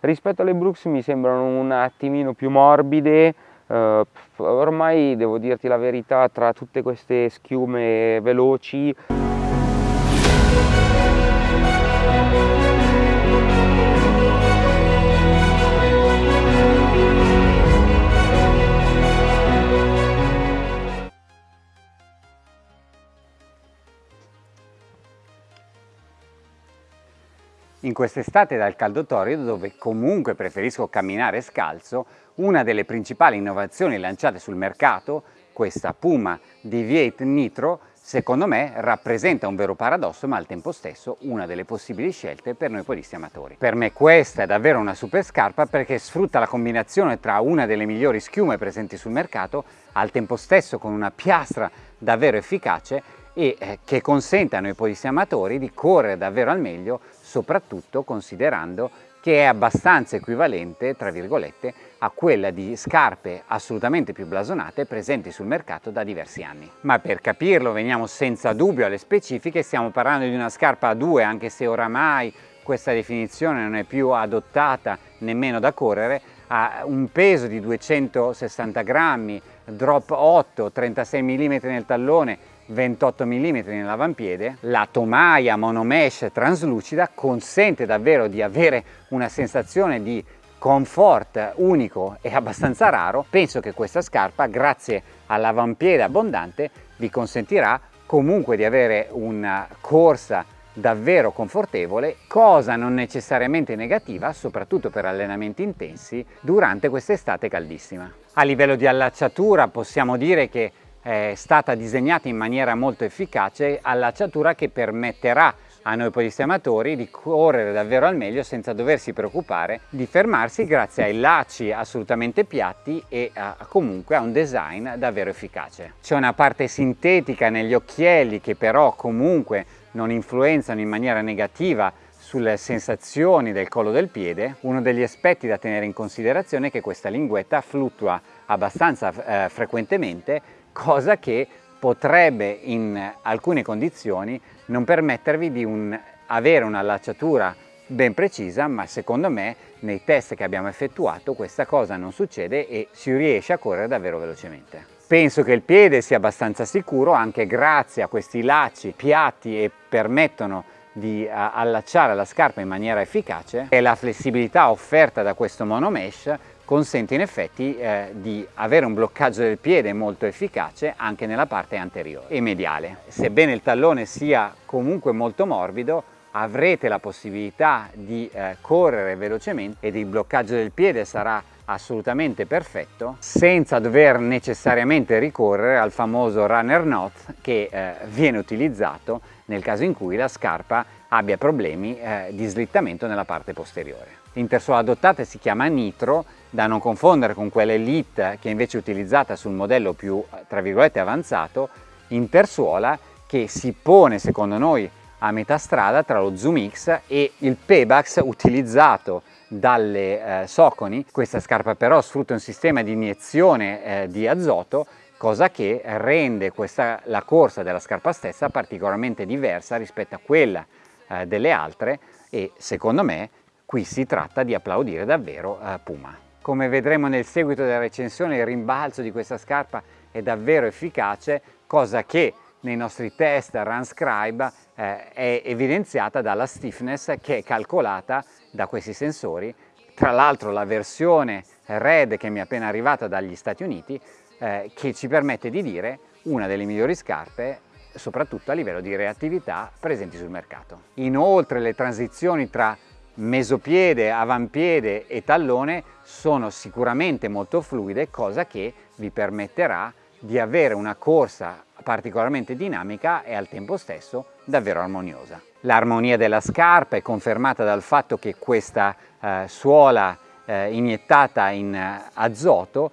rispetto alle Brooks mi sembrano un attimino più morbide Uh, ormai devo dirti la verità tra tutte queste schiume veloci In quest'estate dal caldo torrido, dove comunque preferisco camminare scalzo, una delle principali innovazioni lanciate sul mercato, questa Puma Deviate Nitro, secondo me rappresenta un vero paradosso ma al tempo stesso una delle possibili scelte per noi podisti amatori. Per me questa è davvero una super scarpa perché sfrutta la combinazione tra una delle migliori schiume presenti sul mercato, al tempo stesso con una piastra davvero efficace e eh, che consente a noi podisti amatori di correre davvero al meglio soprattutto considerando che è abbastanza equivalente, tra virgolette, a quella di scarpe assolutamente più blasonate presenti sul mercato da diversi anni. Ma per capirlo veniamo senza dubbio alle specifiche, stiamo parlando di una scarpa a due, anche se oramai questa definizione non è più adottata nemmeno da correre, ha un peso di 260 grammi, drop 8, 36 mm nel tallone, 28 mm nell'avampiede, la tomaia monomesh traslucida consente davvero di avere una sensazione di comfort unico e abbastanza raro. Penso che questa scarpa, grazie all'avampiede abbondante, vi consentirà comunque di avere una corsa davvero confortevole, cosa non necessariamente negativa, soprattutto per allenamenti intensi durante quest'estate caldissima. A livello di allacciatura possiamo dire che è stata disegnata in maniera molto efficace allacciatura che permetterà a noi podisti amatori di correre davvero al meglio senza doversi preoccupare di fermarsi grazie ai lacci assolutamente piatti e a, comunque a un design davvero efficace. C'è una parte sintetica negli occhielli che però comunque non influenzano in maniera negativa sulle sensazioni del collo del piede, uno degli aspetti da tenere in considerazione è che questa linguetta fluttua abbastanza eh, frequentemente cosa che potrebbe in alcune condizioni non permettervi di un, avere un'allacciatura ben precisa, ma secondo me nei test che abbiamo effettuato questa cosa non succede e si riesce a correre davvero velocemente. Penso che il piede sia abbastanza sicuro anche grazie a questi lacci piatti e permettono di allacciare la scarpa in maniera efficace e la flessibilità offerta da questo monomesh consente in effetti eh, di avere un bloccaggio del piede molto efficace anche nella parte anteriore e mediale. Sebbene il tallone sia comunque molto morbido, avrete la possibilità di eh, correre velocemente ed il bloccaggio del piede sarà assolutamente perfetto senza dover necessariamente ricorrere al famoso runner knot che eh, viene utilizzato nel caso in cui la scarpa abbia problemi eh, di slittamento nella parte posteriore. L'intersuola adottata si chiama Nitro da non confondere con quella Elite che invece è utilizzata sul modello più tra virgolette avanzato, intersuola che si pone secondo noi a metà strada tra lo Zoom X e il Pebax utilizzato dalle eh, Soconi. Questa scarpa però sfrutta un sistema di iniezione eh, di azoto cosa che rende questa, la corsa della scarpa stessa particolarmente diversa rispetto a quella eh, delle altre e secondo me qui si tratta di applaudire davvero eh, Puma. Come vedremo nel seguito della recensione il rimbalzo di questa scarpa è davvero efficace, cosa che nei nostri test RunScribe eh, è evidenziata dalla stiffness che è calcolata da questi sensori. Tra l'altro la versione Red che mi è appena arrivata dagli Stati Uniti eh, che ci permette di dire una delle migliori scarpe soprattutto a livello di reattività presenti sul mercato. Inoltre le transizioni tra mesopiede, avampiede e tallone sono sicuramente molto fluide, cosa che vi permetterà di avere una corsa particolarmente dinamica e al tempo stesso davvero armoniosa. L'armonia della scarpa è confermata dal fatto che questa eh, suola eh, iniettata in eh, azoto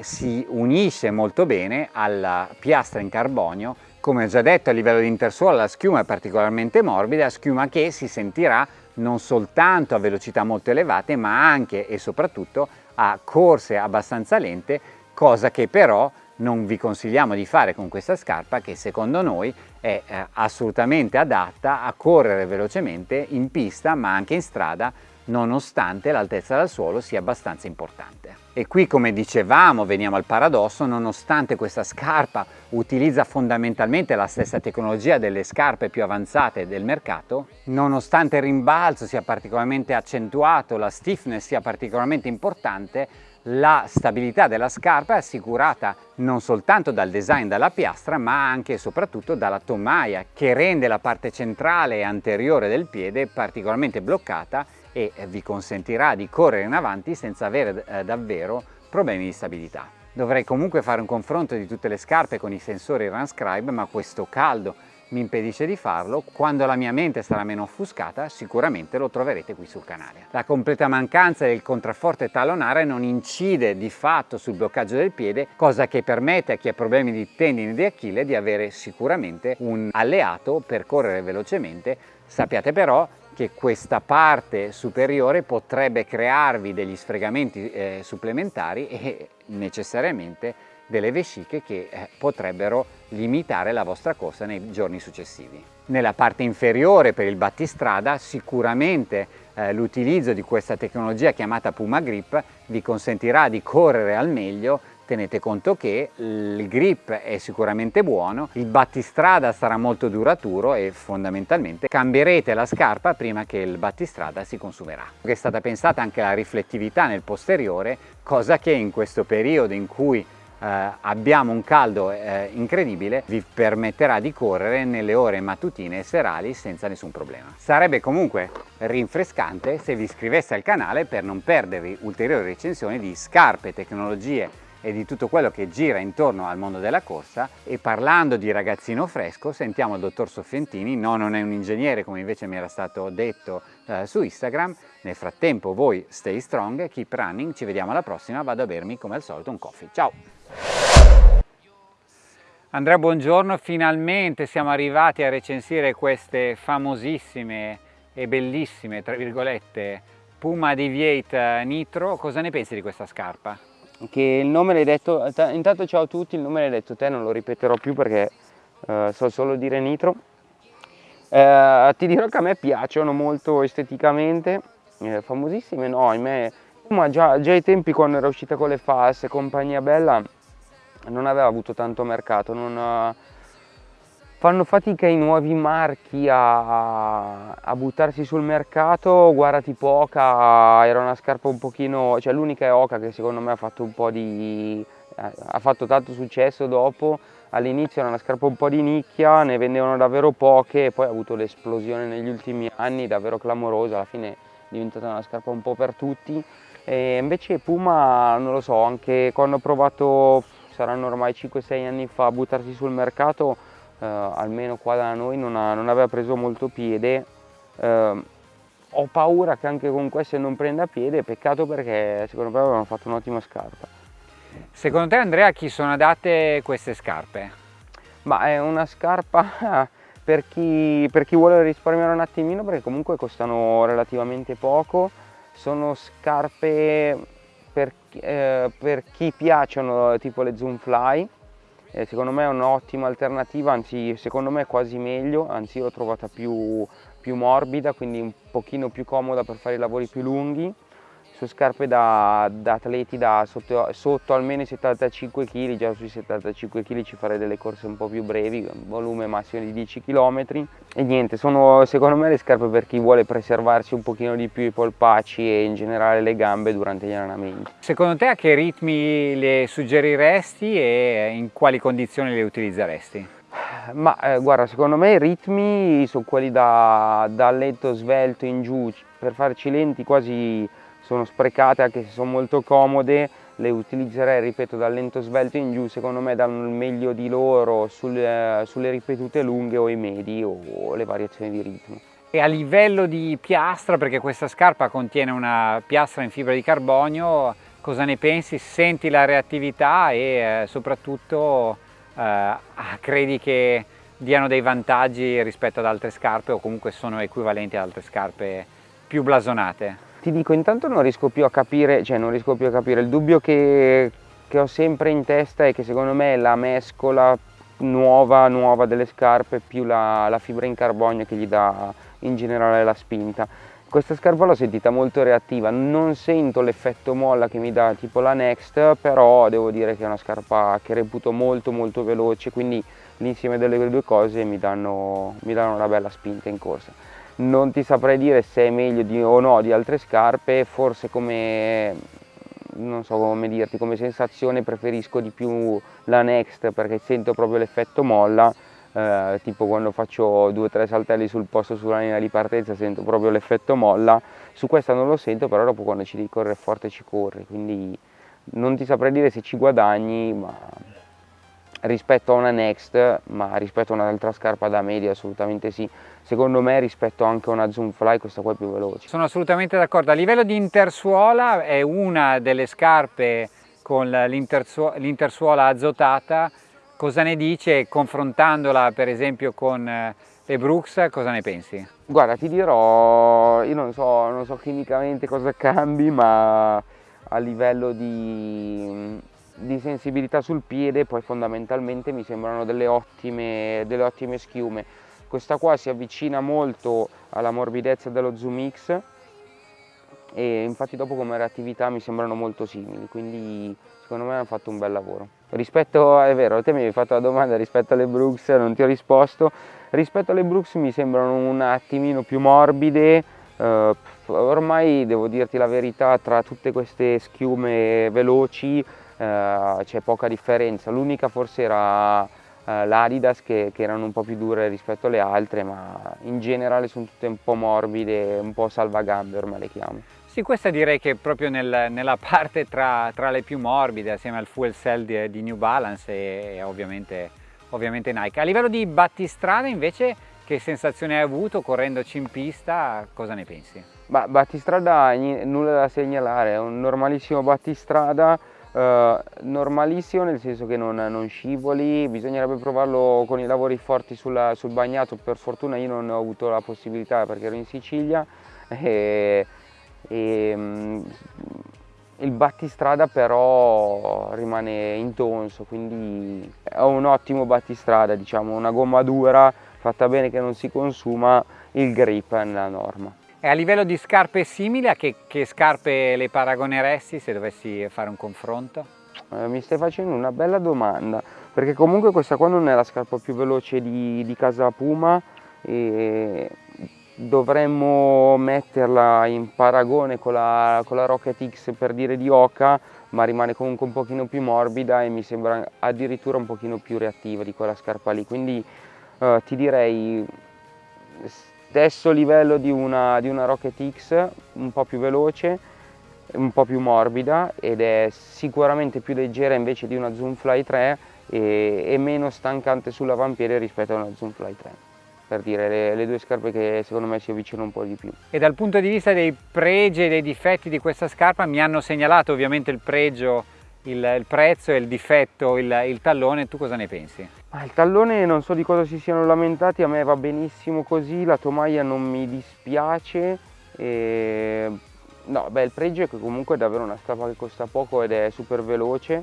si unisce molto bene alla piastra in carbonio. Come ho già detto a livello di intersuola la schiuma è particolarmente morbida, schiuma che si sentirà non soltanto a velocità molto elevate ma anche e soprattutto a corse abbastanza lente cosa che però non vi consigliamo di fare con questa scarpa che secondo noi è eh, assolutamente adatta a correre velocemente in pista ma anche in strada nonostante l'altezza dal suolo sia abbastanza importante. E qui come dicevamo, veniamo al paradosso, nonostante questa scarpa utilizza fondamentalmente la stessa tecnologia delle scarpe più avanzate del mercato, nonostante il rimbalzo sia particolarmente accentuato, la stiffness sia particolarmente importante, la stabilità della scarpa è assicurata non soltanto dal design della piastra ma anche e soprattutto dalla tomaia che rende la parte centrale e anteriore del piede particolarmente bloccata e vi consentirà di correre in avanti senza avere eh, davvero problemi di stabilità. Dovrei comunque fare un confronto di tutte le scarpe con i sensori Runscribe ma questo caldo mi impedisce di farlo, quando la mia mente sarà meno offuscata sicuramente lo troverete qui sul canale. La completa mancanza del contrafforte talonare non incide di fatto sul bloccaggio del piede, cosa che permette a chi ha problemi di tendini di Achille di avere sicuramente un alleato per correre velocemente. Sappiate però che questa parte superiore potrebbe crearvi degli sfregamenti eh, supplementari e necessariamente delle vesciche che eh, potrebbero limitare la vostra corsa nei giorni successivi. Nella parte inferiore per il battistrada sicuramente eh, l'utilizzo di questa tecnologia chiamata Puma Grip vi consentirà di correre al meglio tenete conto che il grip è sicuramente buono, il battistrada sarà molto duraturo e fondamentalmente cambierete la scarpa prima che il battistrada si consumerà. È stata pensata anche la riflettività nel posteriore, cosa che in questo periodo in cui eh, abbiamo un caldo eh, incredibile vi permetterà di correre nelle ore mattutine e serali senza nessun problema. Sarebbe comunque rinfrescante se vi iscriveste al canale per non perdervi ulteriori recensioni di scarpe, tecnologie e di tutto quello che gira intorno al mondo della corsa. E parlando di ragazzino fresco sentiamo il dottor Soffientini, no non è un ingegnere come invece mi era stato detto eh, su Instagram, nel frattempo voi stay strong, keep running, ci vediamo alla prossima, vado a bermi come al solito un coffee, ciao! Andrea buongiorno, finalmente siamo arrivati a recensire queste famosissime e bellissime, tra virgolette, Puma Deviate Nitro, cosa ne pensi di questa scarpa? Che il nome l'hai detto, intanto ciao a tutti, il nome l'hai detto te, non lo ripeterò più perché uh, so solo dire nitro. Uh, ti dirò che a me piacciono molto esteticamente, eh, famosissime no, a me, ma già, già ai tempi quando era uscita con le false, compagnia bella, non aveva avuto tanto mercato, non, fanno fatica i nuovi marchi a, a, buttarsi sul mercato, guarda tipo Oca era una scarpa un pochino, cioè l'unica è Oca che secondo me ha fatto un po' di, ha fatto tanto successo dopo, all'inizio era una scarpa un po' di nicchia, ne vendevano davvero poche e poi ha avuto l'esplosione negli ultimi anni davvero clamorosa, alla fine è diventata una scarpa un po' per tutti. E invece Puma non lo so, anche quando ho provato, saranno ormai 5-6 anni fa a buttarsi sul mercato eh, almeno qua da noi non, ha, non, aveva preso molto piede. Eh, ho paura che anche con queste non prenda piede peccato perché secondo me avevano fatto un'ottima scarpa. Secondo te Andrea a chi sono adatte queste scarpe? ma è una scarpa per chi, per chi vuole risparmiare un attimino perché comunque costano relativamente poco. Sono scarpe per, eh, per chi piacciono tipo le Zoom Fly eh, secondo me è un'ottima alternativa, anzi secondo me è quasi meglio, anzi l'ho trovata più, più morbida, quindi un pochino più comoda per fare i lavori più lunghi su scarpe da, da atleti da sotto, sotto, almeno i 75 kg, già sui 75 kg ci farei delle corse un po' più brevi, volume massimo di 10 km e niente, sono secondo me le scarpe per chi vuole preservarsi un pochino di più i polpacci e in generale le gambe durante gli allenamenti. Secondo te a che ritmi le suggeriresti e in quali condizioni le utilizzeresti? Ma eh, guarda, secondo me i ritmi sono quelli da, da lento svelto in giù, per farci lenti quasi sono sprecate anche se sono molto comode, le utilizzerei, ripeto, dal lento svelto in giù, secondo me danno il meglio di loro sulle, sulle ripetute lunghe o i medi o le variazioni di ritmo. E a livello di piastra, perché questa scarpa contiene una piastra in fibra di carbonio, cosa ne pensi? Senti la reattività e eh, soprattutto eh, ah, credi che diano dei vantaggi rispetto ad altre scarpe o comunque sono equivalenti ad altre scarpe più blasonate? Ti dico, intanto non riesco più a capire, cioè non riesco più a capire, il dubbio che, che ho sempre in testa è che secondo me la mescola nuova, nuova delle scarpe più la, la fibra in carbonio che gli dà in generale la spinta. questa scarpa l'ho sentita molto reattiva, non sento l'effetto molla che mi dà tipo la Next, però devo dire che è una scarpa che reputo molto molto veloce, quindi l'insieme delle due cose mi danno, mi danno una bella spinta in corsa. Non ti saprei dire se è meglio di, o no di altre scarpe, forse come, non so come dirti, come sensazione preferisco di più la Next perché sento proprio l'effetto molla, eh, tipo quando faccio due o tre saltelli sul posto sulla linea di partenza sento proprio l'effetto molla, su questa non lo sento però dopo quando ci devi correre forte ci corri, quindi non ti saprei dire se ci guadagni ma rispetto a una Next, ma rispetto a un'altra scarpa da media assolutamente sì. Secondo me rispetto anche a una Zoom Fly questa qua è più veloce. Sono assolutamente d'accordo. A livello di intersuola è una delle scarpe con l'intersuola azotata. Cosa ne dice confrontandola per esempio con eh, le Brooks, cosa ne pensi? Guarda, ti dirò, io non so, non so chimicamente cosa cambi, ma a livello di di sensibilità sul piede poi fondamentalmente mi sembrano delle ottime, delle ottime schiume. Questa qua si avvicina molto alla morbidezza dello Zoom X e infatti dopo come reattività mi sembrano molto simili quindi secondo me hanno fatto un bel lavoro. Rispetto, è vero, te mi hai fatto la domanda rispetto alle Brooks non ti ho risposto. Rispetto alle Brooks mi sembrano un attimino più morbide uh, ormai devo dirti la verità tra tutte queste schiume veloci eh, c'è poca differenza, l'unica forse era eh, l'Adidas che, che, erano un po' più dure rispetto alle altre, ma in generale sono tutte un po' morbide, un po' salvagambe ormai le chiamo. Sì, questa direi che proprio nel, nella parte tra, tra, le più morbide, assieme al fuel cell di, di New Balance e, e ovviamente, ovviamente Nike. A livello di battistrada invece che sensazione hai avuto correndoci in pista? Cosa ne pensi? Bah, battistrada nulla da segnalare, è un normalissimo battistrada Uh, normalissimo nel senso che non, non, scivoli, bisognerebbe provarlo con i lavori forti sulla, sul bagnato, per fortuna io non ho avuto la possibilità perché ero in Sicilia e, e um, il battistrada però rimane intonso, quindi è un ottimo battistrada, diciamo, una gomma dura fatta bene che non si consuma, il grip è nella norma. E a livello di scarpe simili, a che, che scarpe le paragoneresti se dovessi fare un confronto? Eh, mi stai facendo una bella domanda, perché comunque questa qua non è la scarpa più veloce di, di casa Puma e dovremmo metterla in paragone con la, con la Rocket X per dire di Oka, ma rimane comunque un pochino più morbida e mi sembra addirittura un pochino più reattiva di quella scarpa lì, quindi eh, ti direi stesso livello di una, di una Rocket X, un po' più veloce, un po' più morbida ed è sicuramente più leggera invece di una Zoom Fly 3 e, e meno stancante sull'avampiede rispetto a una Zoom Fly 3 per dire le, le, due scarpe che secondo me si avvicinano un po' di più. E dal punto di vista dei pregi e dei difetti di questa scarpa mi hanno segnalato ovviamente il pregio il, il prezzo e il difetto, il, il, tallone, tu cosa ne pensi? Ah, il tallone non so di cosa si siano lamentati, a me va benissimo così, la tomaia non mi dispiace. E... No, beh, il pregio è che comunque è davvero una scarpa che costa poco ed è super veloce.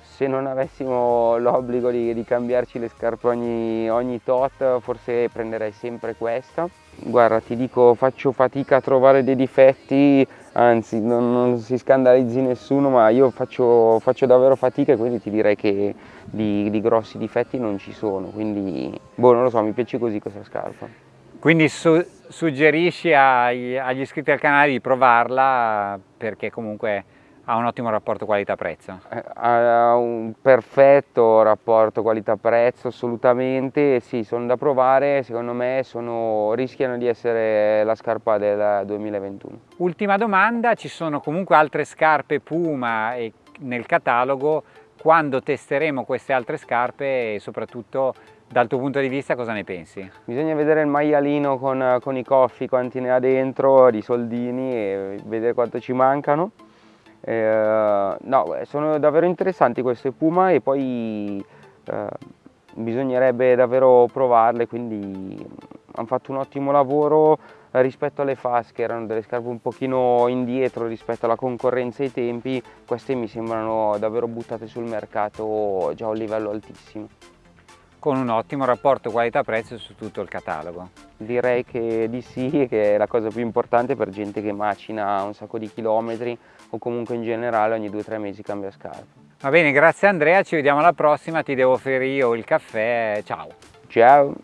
Se non avessimo l'obbligo di, di, cambiarci le scarpe ogni, ogni tot, forse prenderei sempre questa. Guarda, ti dico, faccio fatica a trovare dei difetti anzi non, non, si scandalizzi nessuno ma io faccio, faccio, davvero fatica e quindi ti direi che di, di, grossi difetti non ci sono. Quindi boh non lo so mi piace così questa scarpa. Quindi su, suggerisci ai, agli iscritti al canale di provarla perché comunque ha un ottimo rapporto qualità-prezzo? Eh, ha un perfetto rapporto qualità-prezzo assolutamente, sì sono da provare, secondo me sono, rischiano di essere la scarpa del 2021. Ultima domanda, ci sono comunque altre scarpe Puma nel catalogo, quando testeremo queste altre scarpe e soprattutto dal tuo punto di vista cosa ne pensi? Bisogna vedere il maialino con, con i coffi, quanti ne ha dentro, di soldini e vedere quanto ci mancano eh, no, sono davvero interessanti queste Puma e poi eh, bisognerebbe davvero provarle, quindi hanno fatto un ottimo lavoro rispetto alle FAS che erano delle scarpe un pochino indietro rispetto alla concorrenza e ai tempi, queste mi sembrano davvero buttate sul mercato già a un livello altissimo. con un ottimo rapporto qualità-prezzo su tutto il catalogo. Direi che di sì, che è la cosa più importante per gente che macina un sacco di chilometri o comunque in generale ogni 2-3 mesi cambia scarpe. Va bene, grazie Andrea, ci vediamo alla prossima, ti devo offrire io il caffè, ciao! Ciao!